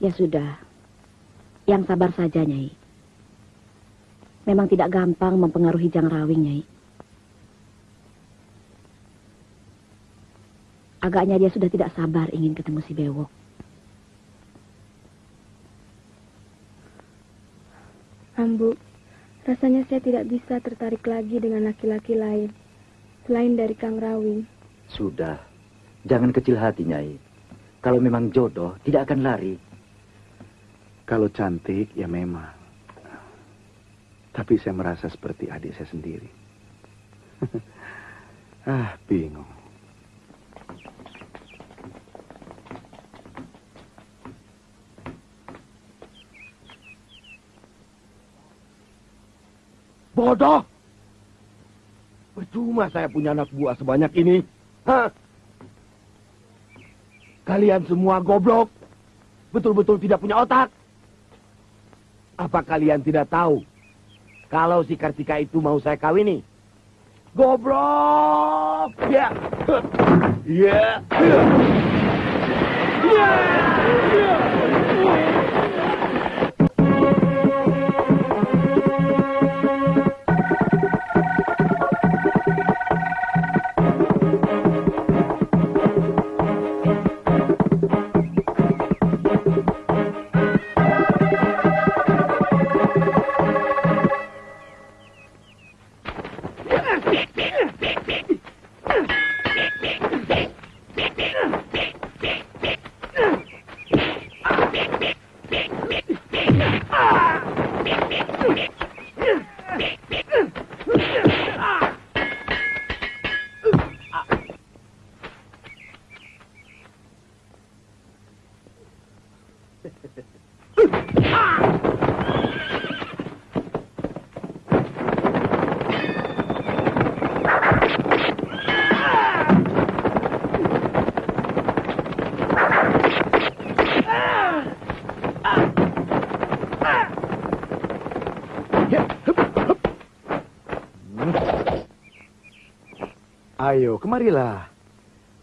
Ya sudah. Yang sabar saja, Nyai. Memang tidak gampang mempengaruhi Jang Rawing, Nyai. Agaknya dia sudah tidak sabar ingin ketemu si Bewok. Ambu, rasanya saya tidak bisa tertarik lagi dengan laki-laki lain. Selain dari Kang Rawing. Sudah. Jangan kecil hati, Nyai. Kalau memang jodoh, tidak akan lari. Kalau cantik, ya memang. Tapi saya merasa seperti adik saya sendiri. ah, bingung. Bodoh! Percuma saya punya anak buah sebanyak ini. Hah? Kalian semua goblok. Betul-betul tidak punya otak. Apa kalian tidak tahu kalau si Kartika itu mau saya kawini? Goblok. Ya. Ya. Ayo, kemarilah.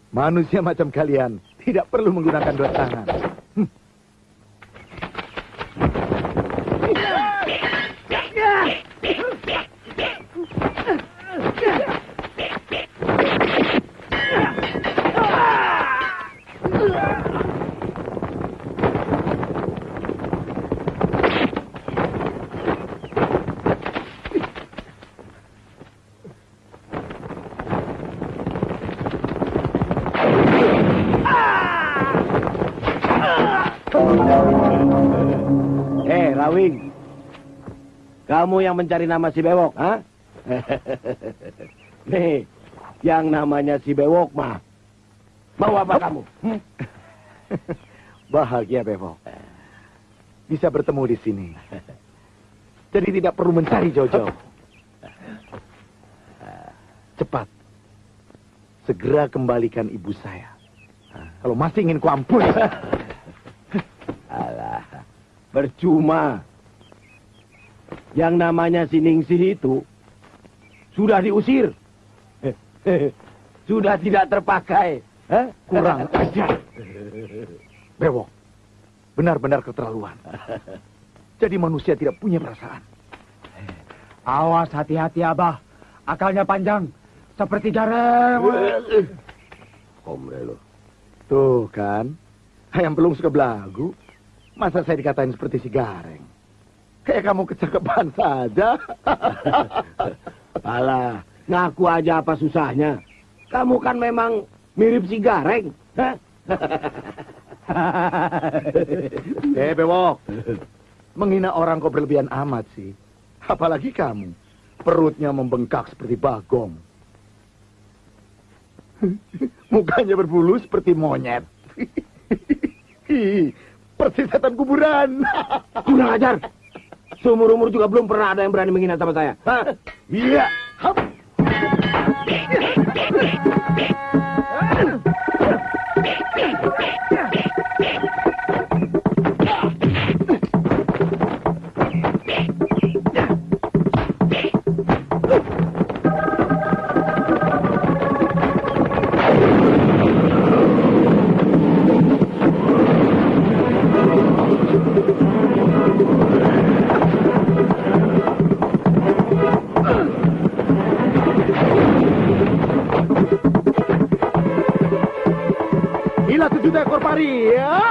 Manusia macam kalian tidak perlu menggunakan dua tangan. Kamu yang mencari nama si Bewok, ha? Nih, yang namanya si Bewok mah. Mau apa kamu? Hmm? Bahagia, Bevok. Bisa bertemu di sini. Jadi tidak perlu mencari jauh-jauh. Cepat. Segera kembalikan ibu saya. Kalau masih ingin kuampuni. Alah, percuma. Yang namanya si Ningsih itu sudah diusir. sudah tidak terpakai. Hah? Kurang ajar. Bewok. Benar-benar keterlaluan. Jadi manusia tidak punya perasaan. Awas hati-hati Abah. Akalnya panjang. Seperti jarang. Komre lo. Tuh kan. Ayam belum suka belagu. Masa saya dikatain seperti si Gareng? Kayak kamu kecakapan saja. Alah, ngaku aja apa susahnya. Kamu kan memang mirip si Gareng. Eh, Bewok. Menghina orang kok berlebihan amat sih. Apalagi kamu. Perutnya membengkak seperti bagong. Mukanya berbulu seperti monyet. Persis setan kuburan. Kurang ajar. Seumur-umur juga belum pernah ada yang berani menghina sama saya. Hah? Iya. Hap. yeah.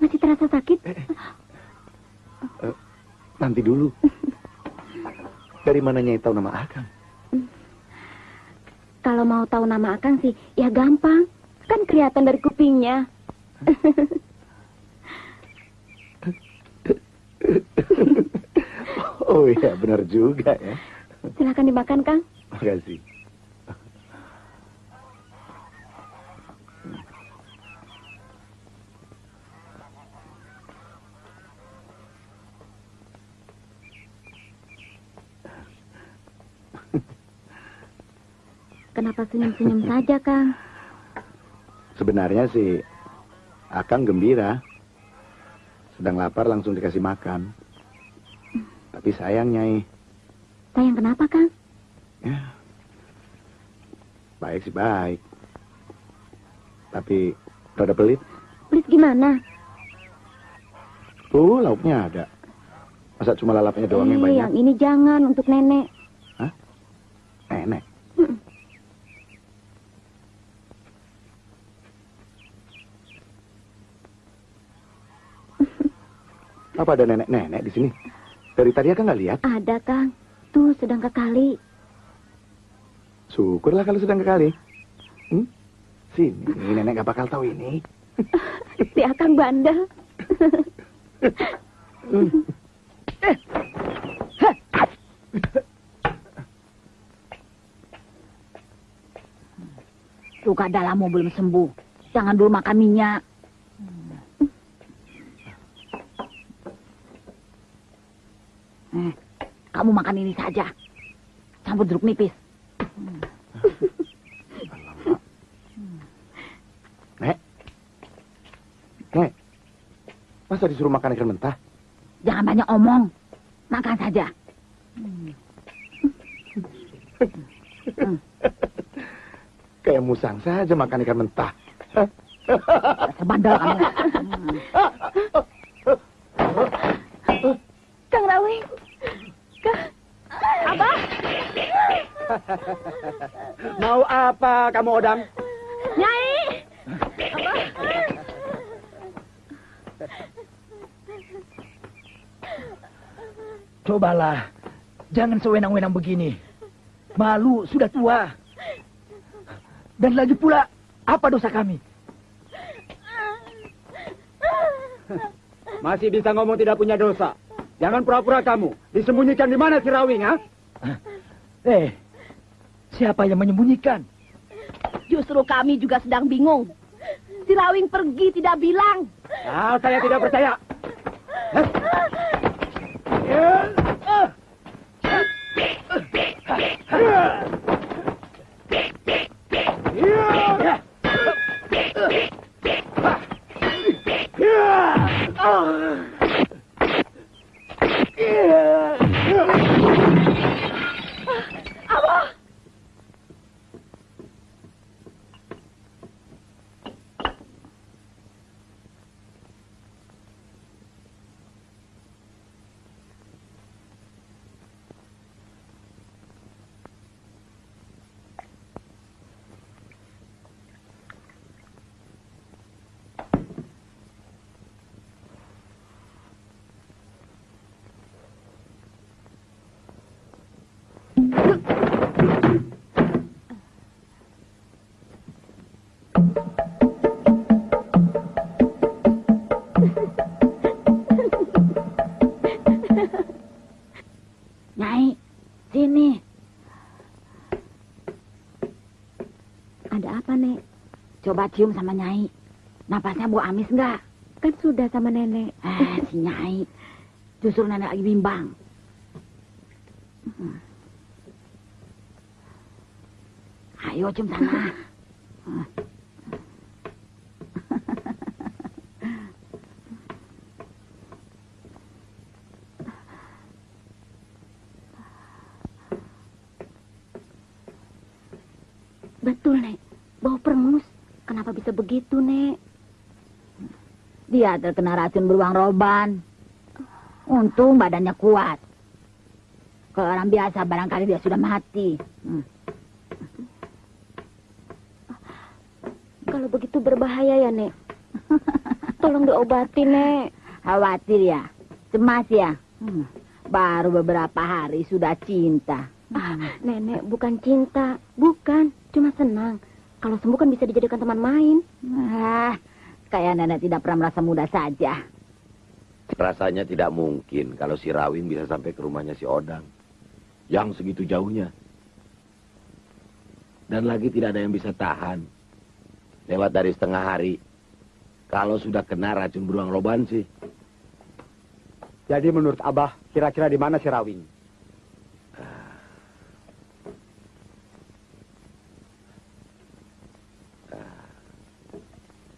Tujuh ekor pari ya. Eh, nanti dulu. Dari mana Nyai tahu nama Akang? Kalau mau tahu nama Akang sih, ya gampang. Kan kelihatan dari kupingnya. Oh iya, benar juga ya. Silakan dimakan, Kang. Makasih. Kenapa senyum-senyum saja, Kang? Sebenarnya sih Akang gembira. Sedang lapar langsung dikasih makan. Tapi sayang Nyai, Sayang kenapa, Kang? baik sih baik. Tapi rada pelit. Pelit gimana? Tuh lauknya ada. Masa cuma lalapnya doang yang Eh, banyak? yang ini jangan untuk. Nenek. Apa ada nenek-nenek di sini? Dari tadi kan nggak lihat. Ada, Kang. Tuh, sedang ke kali. Syukurlah kalau sedang ke kali. Hmm? Sini, nenek gak bakal tahu ini. Si Akang bandel. Luka dalammu belum sembuh. Jangan dulu makan minyak. Kamu makan ini saja. Campur jeruk nipis. Nek. Nek. Masa disuruh makan ikan mentah? Jangan banyak omong. Makan saja. Kayak musang saja makan ikan mentah. Sebandel kamu. Kang Rawing. Kang. Abah. Mau apa kamu Odang? Nyai. Cobalah, jangan sewenang-wenang begini. Malu sudah tua. Dan lagi pula, apa dosa kami? Masih bisa ngomong tidak punya dosa. Jangan pura-pura kamu. Disembunyikan di mana si Rawing, ha? Eh, siapa yang menyembunyikan? Justru kami juga sedang bingung. Si Rawing pergi tidak bilang. Ah, saya tidak percaya. Nyai, Coba cium sama Nyai. Napasnya bau amis enggak? Kan sudah sama nenek. Eh, si Nyai. Justru nenek lagi bimbang. Hmm. Ayo cium sana. Betul, Nek. Bau perengus. Kenapa bisa begitu, Nek? Dia terkena racun beruang roban. Untung badannya kuat. Kalau orang biasa barangkali dia sudah mati. Hmm. Kalau begitu berbahaya ya, Nek. Tolong diobati, Nek. Khawatir ya? Cemas ya? Hmm, baru beberapa hari sudah cinta. Ah, nenek, bukan cinta. Bukan, cuma senang. Kalau sembuh kan bisa dijadikan teman main. Ah, kayak nenek tidak pernah merasa muda saja. Rasanya tidak mungkin kalau si Rawin bisa sampai ke rumahnya si Odang. Yang segitu jauhnya. Dan lagi tidak ada yang bisa tahan. Lewat dari setengah hari. Kalau sudah kena racun beruang roban sih. Jadi menurut Abah, kira-kira di mana si Rawing?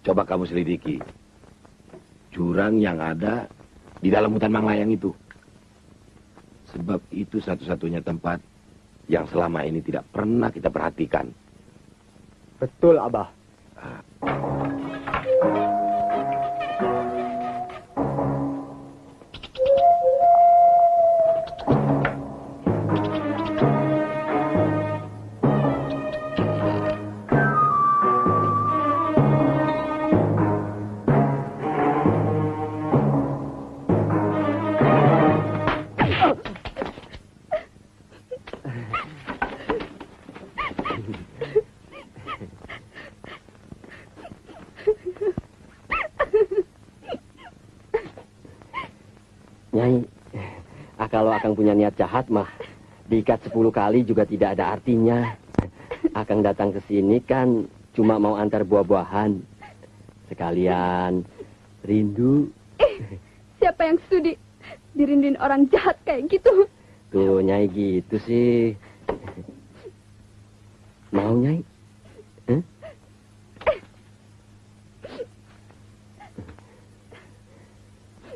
Coba kamu selidiki. Jurang yang ada di dalam hutan Manglayang itu. Sebab itu satu-satunya tempat yang selama ini tidak pernah kita perhatikan. Betul, Abah. Nyai, Akang punya niat jahat mah, diikat sepuluh kali juga tidak ada artinya. Akang datang ke sini kan cuma mau antar buah-buahan. Sekalian rindu. Siapa yang sudi dirinduin orang jahat kayak gitu? Tuh, Nyai gitu sih. Mau, Nyai? Hah?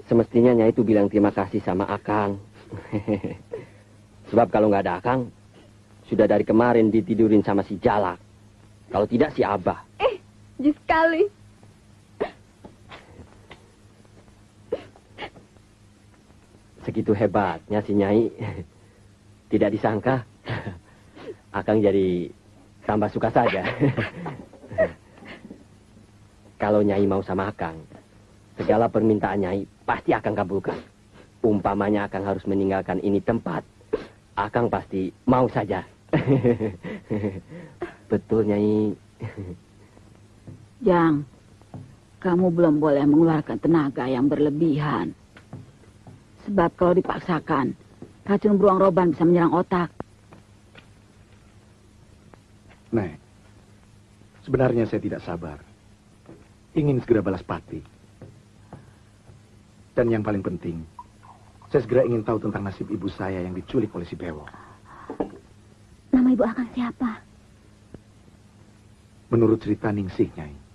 Semestinya Nyai itu bilang terima kasih sama Akang. Sebab kalau nggak ada Akang, sudah dari kemarin ditidurin sama si Jalak. Kalau tidak si Abah. Eh, jis sekali. Segitu hebatnya si Nyai. Tidak disangka. Akang jadi tambah suka saja. Kalau Nyai mau sama Akang, segala permintaan Nyai pasti akan kabulkan. Umpamanya Akang harus meninggalkan ini tempat, Akang pasti mau saja. Betul, Nyai. Jang, kamu belum boleh mengeluarkan tenaga yang berlebihan. Sebab kalau dipaksakan, racun beruang roban bisa menyerang otak. Nek, sebenarnya saya tidak sabar. Ingin segera balas pati. Dan yang paling penting, saya segera ingin tahu tentang nasib ibu saya yang diculik oleh si Bewo. Nama ibu akan siapa? Menurut cerita Ningsih, Nyai.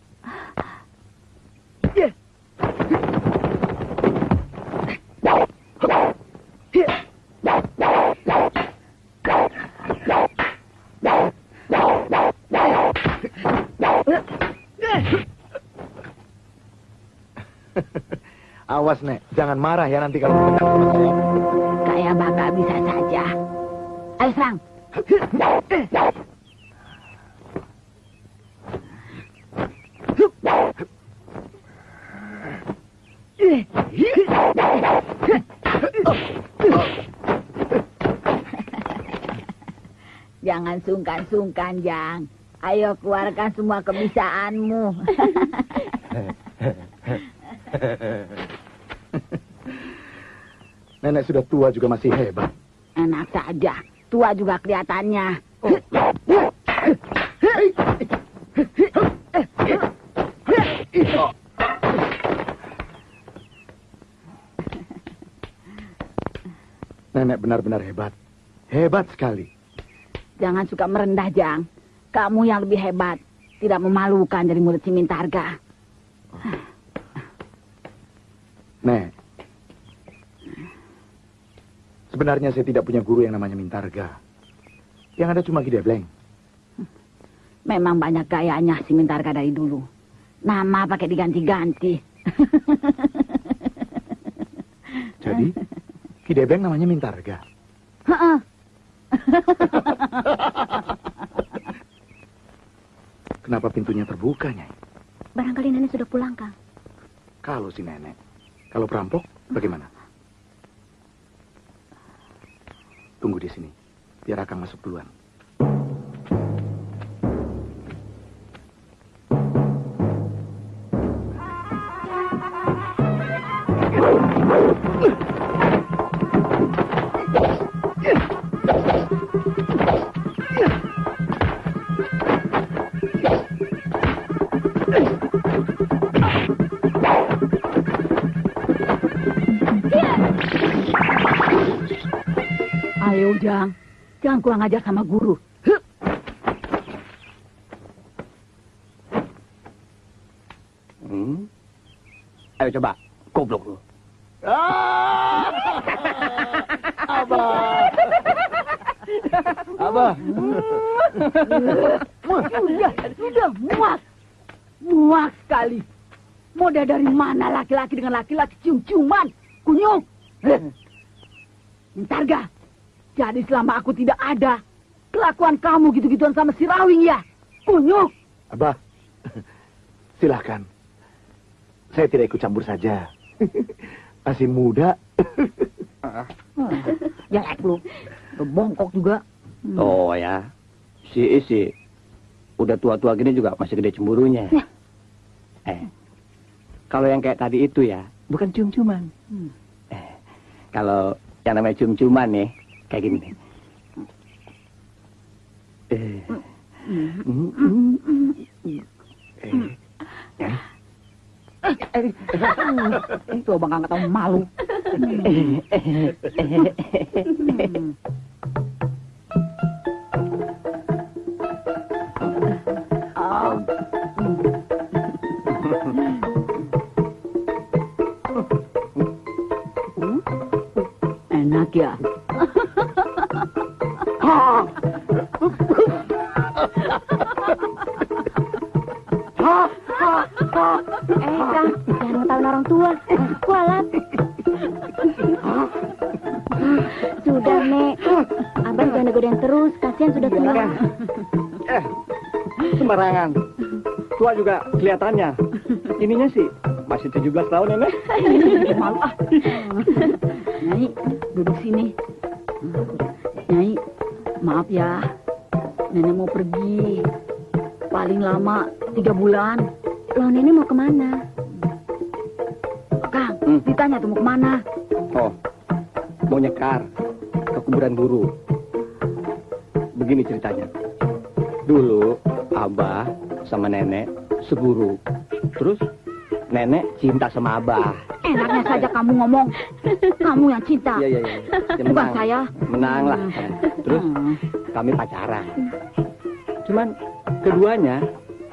Awas, Nek. Jangan marah ya nanti kalau mendengar sama saya. Kayak bakal bisa saja. Ayo serang. Jangan sungkan-sungkan, Jang. Ayo keluarkan semua kebisaanmu. Nenek sudah tua juga masih hebat. Enak saja. Tua juga kelihatannya. Nenek benar-benar hebat. Hebat sekali. Jangan suka merendah, Jang. Kamu yang lebih hebat. Tidak memalukan dari mulut si Mintarga. Nek. Sebenarnya saya tidak punya guru yang namanya Mintarga. Yang ada cuma Gidebleng. Memang banyak gayanya si Mintarga dari dulu. Nama pakai diganti-ganti. Jadi, Gidebleng namanya Mintarga. Heeh. Kenapa pintunya terbuka, Nyai? Barangkali nenek sudah pulang, Kang. Kalau si nenek, Kalau perampok, bagaimana? duluan. Ayo, Jang. Jangan kurang ajar sama guru. Hmm. Ayo coba, goblok lu. Abah. Abah. Sudah, sudah muak. Muak sekali. Modal dari mana laki-laki dengan laki-laki cium-ciuman? Kunyuk. Eh. Bentar ga? Jadi selama aku tidak ada, kelakuan kamu gitu-gituan sama si Rawing ya? Kunyuk. Abah, silahkan. Saya tidak ikut campur saja. Masih muda. Ya, lu. Bongkok juga. Oh ya, si isi udah tua-tua gini juga masih gede cemburunya. Ya. Eh, kalau yang kayak tadi itu ya, bukan cium-ciuman. Hmm. Eh, kalau yang namanya cium-ciuman nih, kayak gini nih. Eh, mm, mm, Eh, Eh, eh, coba nggak tahu malu. Hmm. Oh. Hmm. Enak ya. Eh, Kang, jangan ngetawain orang tua. Kualat. Sudah, Nek. Abang jangan godain terus. Kasihan sudah tua. eh, sembarangan. Tua juga kelihatannya. Ininya sih masih 17 tahun ya, Nek. Malu ah. Nyai, duduk sini. Nyai, maaf ya. Nenek mau pergi. Paling lama tiga bulan. Loh, Nenek mau ke mana? Kang, Hmm. ditanya tuh mau ke mana? Oh, mau nyekar ke kuburan guru. Begini ceritanya. Dulu Abah sama nenek seguru. Terus nenek cinta sama Abah. Enaknya saja kamu ngomong. Kamu yang cinta. Iya, iya, iya. Ya, Bukan saya. Menang lah. Terus Hmm. kami pacaran. Cuman keduanya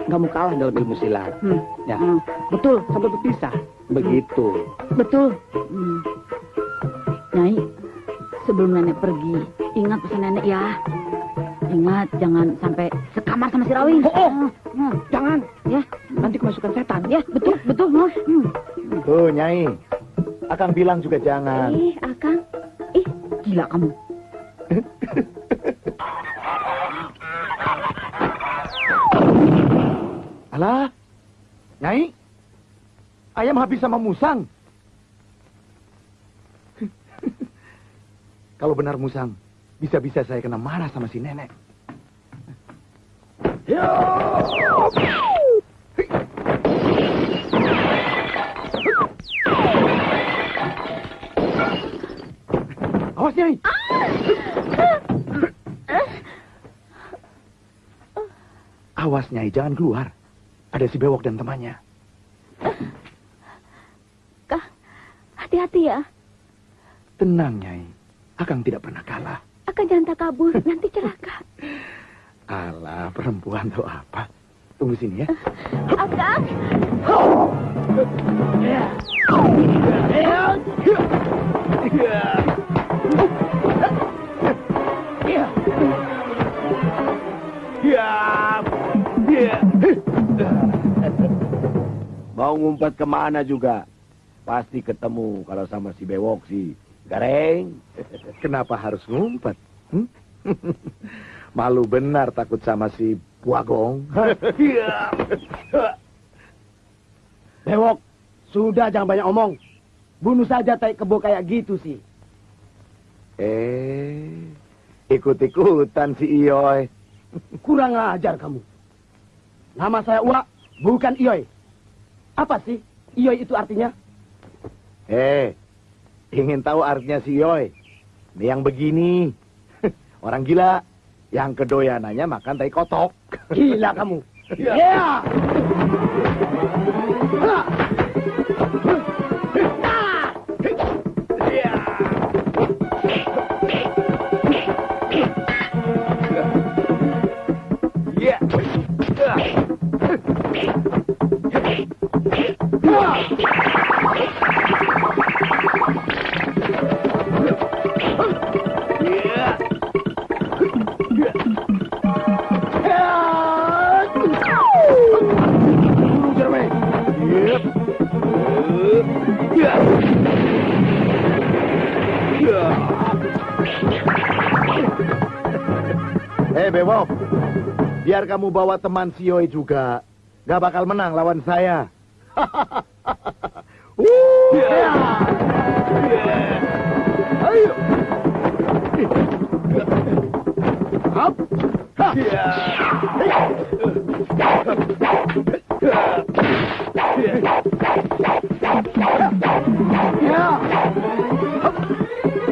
nggak mau kalah dalam ilmu silat. Hmm. Ya, Hmm. Betul, sampai berpisah. Begitu. betul. Hmm. Nyai, sebelum nenek pergi, ingat pesan nenek ya. Ingat, jangan sampai sekamar sama si Rawing. Oh, oh. Hmm. Jangan. Ya, Nanti kemasukan setan. ya, betul, betul. Hmm. tuh Nyai. Akang bilang juga jangan. Ih, Akang. Ih, Gila kamu. Alah, Nyai. Ayam habis sama musang. Kalau benar musang, bisa-bisa saya kena marah sama si nenek. Awas, Nyai. Awas, Nyai, jangan keluar. Ada si bewok dan temannya. Kak, hati-hati ya. Tenang, Nyai. Akang tidak pernah kalah. Akan jangan tak kabur, nanti celaka. Alah, perempuan tuh apa? Tunggu sini ya. Akang. Mau ngumpet ke mana juga? Pasti ketemu kalau sama si bewok si Gareng. Kenapa harus ngumpet? Hmm? Malu benar takut sama si Puagong. Bewok, sudah jangan banyak omong. bunuh saja tai kebo kayak gitu sih. Eh, ikut-ikutan si Iyoy. Kurang ajar kamu. Nama saya Uwa, bukan Iyoy. Apa sih Iyoy itu artinya? Eh, ingin tahu artinya si? Ini yang begini. Orang gila. Yang kedoyanannya makan tai kotok. Gila kamu. Ya. Ya. Eh, Bebop. Biar kamu bawa teman si Iyoy juga. Gak bakal menang lawan saya. Uh, ya. Ayo. Hap. Ha. Ya.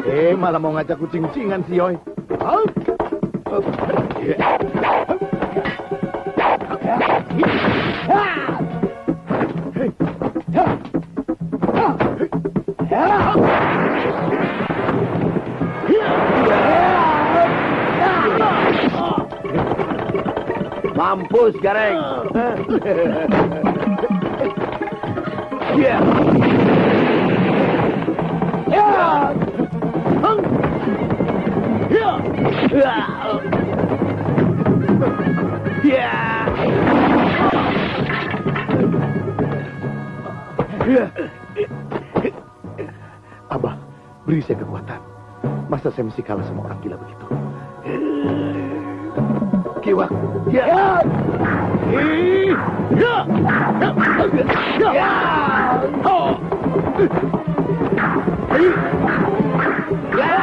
Eh, malah mau ngajak kucing-kucingan si Yoy. Hap. Mampus, Gareng. Ya. Ya. Hang. Ya. Beri saya kekuatan. Masa saya mesti kalah sama orang gila begitu? Kiwak. Ya. Ya. Ya. Ya. Oh. Ih. Ya.